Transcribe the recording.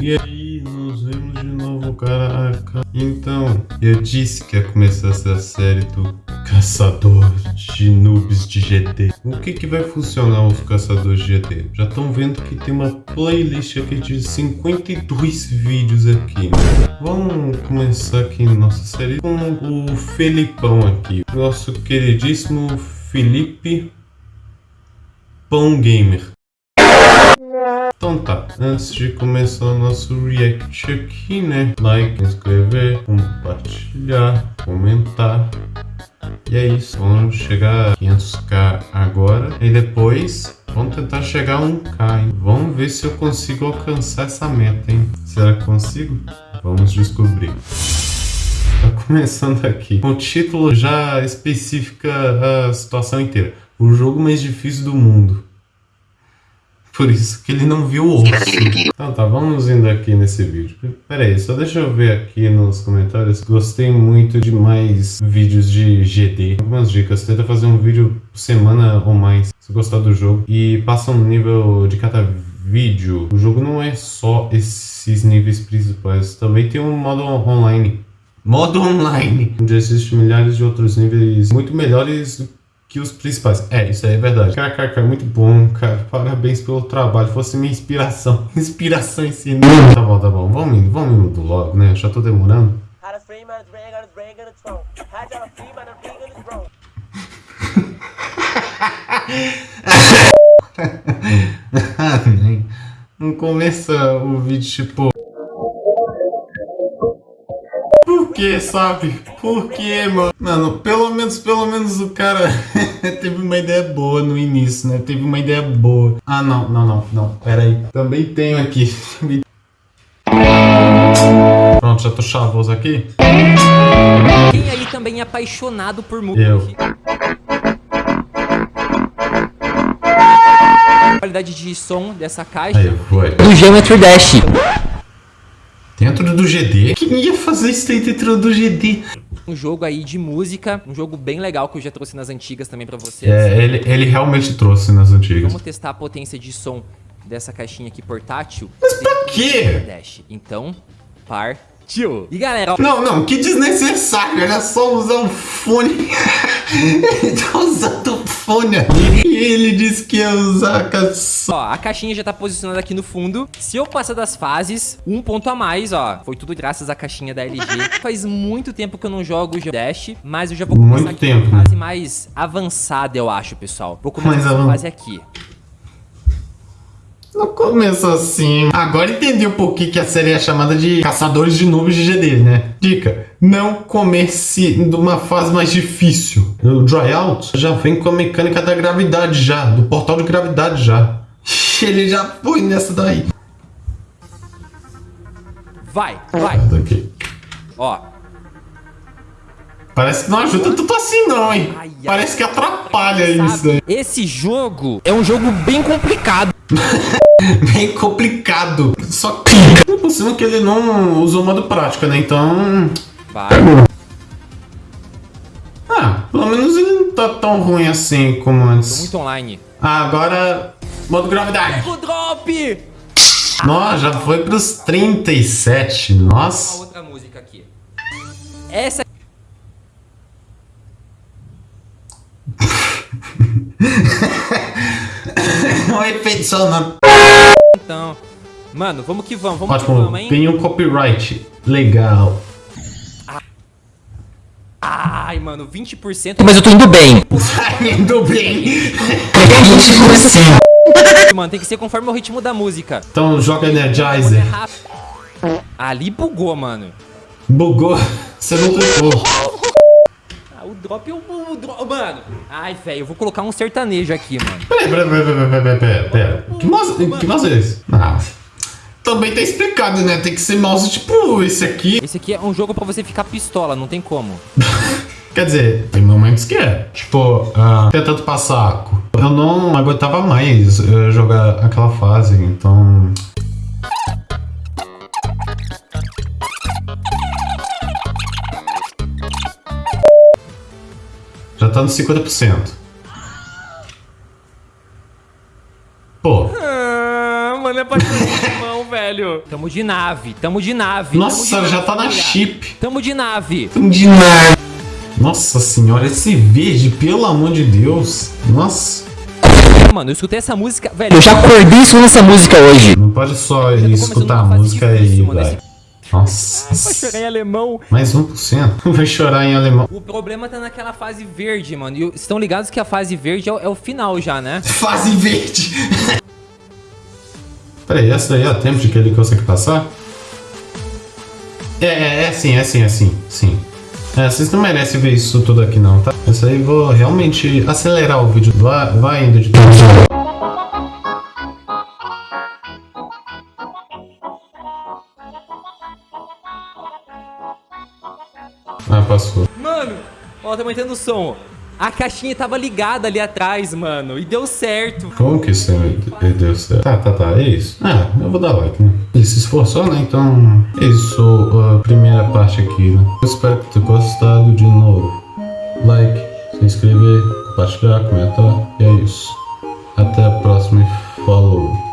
E aí, nos vemos de novo, caraca. Então, eu disse que ia começar essa série do Caçador de Noobs de GT. O que que vai funcionar os Caçadores de GT? Já estão vendo que tem uma playlist aqui de 52 vídeos aqui. Vamos começar aqui nossa série com o Felipão aqui. Nosso queridíssimo Felipe Pão Gamer. Então tá, antes de começar o nosso react aqui, né? Like, inscrever, compartilhar, comentar. E é isso, vamos chegar a 500k agora. E depois, vamos tentar chegar a 1k, hein? Vamos ver se eu consigo alcançar essa meta, hein? Será que consigo? Vamos descobrir. Tá começando aqui. O título já especifica a situação inteira. O jogo mais difícil do mundo. Por isso que ele não viu o osso. Então tá, vamos indo aqui nesse vídeo. Pera aí, só deixa eu ver aqui nos comentários. Gostei muito de mais vídeos de GD. Algumas dicas. Tenta fazer um vídeo por semana ou mais, se gostar do jogo. E passa um nível de cada vídeo. O jogo não é só esses níveis principais. Também tem um modo online. Modo online! Onde existem milhares de outros níveis muito melhores que os principais. É, isso aí é verdade. KKK, muito bom, cara. Parabéns pelo trabalho. Fosse minha inspiração. Inspiração em si. Tá bom, tá bom. Vamos indo, vamos indo logo, né? Já tô demorando. Não começa o vídeo tipo que, sabe? Por que, mano? Mano, pelo menos, pelo menos o cara teve uma ideia boa no início, né? Teve uma ideia boa. Ah, não, não, não, não. Pera aí. Também tenho aqui. Pronto, já tô chavoso aqui. Quem aí também é apaixonado por música? Eu. qualidade de som dessa caixa aí, foi. do Geometry Dash. Dentro do GD? Quem ia fazer isso dentro do GD? Um jogo aí de música, um jogo bem legal que eu já trouxe nas antigas também pra vocês. É, ele, ele realmente trouxe nas antigas. Vamos testar a potência de som dessa caixinha aqui portátil. Mas pra quê? Dash. Então, partiu. E galera... Não, não, que desnecessário. Era só usar um fone. ele tá usando fone ali. E ele disse que ia usar a caixinha. Ó, a caixinha já tá posicionada aqui no fundo. Se eu passar das fases, um ponto a mais, ó. Foi tudo graças à caixinha da LG. Faz muito tempo que eu não jogo o Dash, mas eu já vou começar muito aqui tempo, fase mais avançada, eu acho, pessoal. Vou começar a fase aqui. Não começa assim. Agora entendi um pouquinho que a série é chamada de Caçadores de Nuvens de GD, né? Dica, não comece numa fase mais difícil. O Dry Out já vem com a mecânica da gravidade já, do portal de gravidade já. Ele já foi nessa daí. Vai, vai. Daqui. Ó. Parece que não ajuda tudo assim não, hein? Ai, Parece que atrapalha isso daí. Esse jogo é um jogo bem complicado. bem complicado. Só que é possível que ele não usou modo prática, né? Então... Vai. Ah, pelo menos ele não tá tão ruim assim como antes. Tô muito online. Ah, agora... Modo gravidade. O drop! Nossa, já foi pros 37. Nossa. Uma outra música aqui. Essa... um efeito sonoro. Mano, vamos que vamos, vamos Ótimo, que vamos, hein? Tem um copyright legal. Ai, mano, 20%. Mas eu tô indo bem. Tá indo bem. Mano, tem que ser conforme o ritmo da música. Então joga Energizer. Ali bugou, mano. Bugou? Você não clicou. Ah, o drop, o, o drop, mano. Ai, velho, eu vou colocar um sertanejo aqui, mano. Pera, pera, pera, pera, pera. Que que mouse é esse? Ah, também tá explicado, né? Tem que ser mouse tipo esse aqui. Esse aqui é um jogo pra você ficar pistola, não tem como. Quer dizer, tem momentos que é. Tipo, uh, tentando passar. Eu não aguentava mais uh, jogar aquela fase, então... Já tá nos 50%. Pô. Ah, mano, é pra velho. Tamo de nave, tamo de nave. tamo Nossa, de já tá na nave, chip. Tamo de nave. De nada. Nossa senhora, esse verde, pelo amor de Deus. Nossa. Mano, eu escutei essa música, velho. Eu já acordei escutando essa música hoje. Não pode só escutar a uma fase música aí, difícil, mano, velho. Vai Nossa. chorar em alemão. Mais 1%. Vai chorar em alemão. O problema tá naquela fase verde, mano. E estão ligados que a fase verde é o, é o final já, né? Fase verde. Peraí, essa daí é o tempo de que ele consegue passar? É, é, é sim, é sim, é sim, sim. É, vocês não merecem ver isso tudo aqui não, tá? Essa aí vou realmente acelerar o vídeo. Vai, vai indo de. Ah, passou. Mano, ó, tá aumentando o som. A caixinha tava ligada ali atrás, mano. E deu certo. Como que isso é deu certo? Tá, tá, tá. É isso. Ah, eu vou dar like, né? Ele se esforçou, né? Então, é isso a primeira parte aqui, né? Eu espero que tenha gostado de novo. Like, se inscrever, compartilhar, comentar. E é isso. Até a próxima e falou.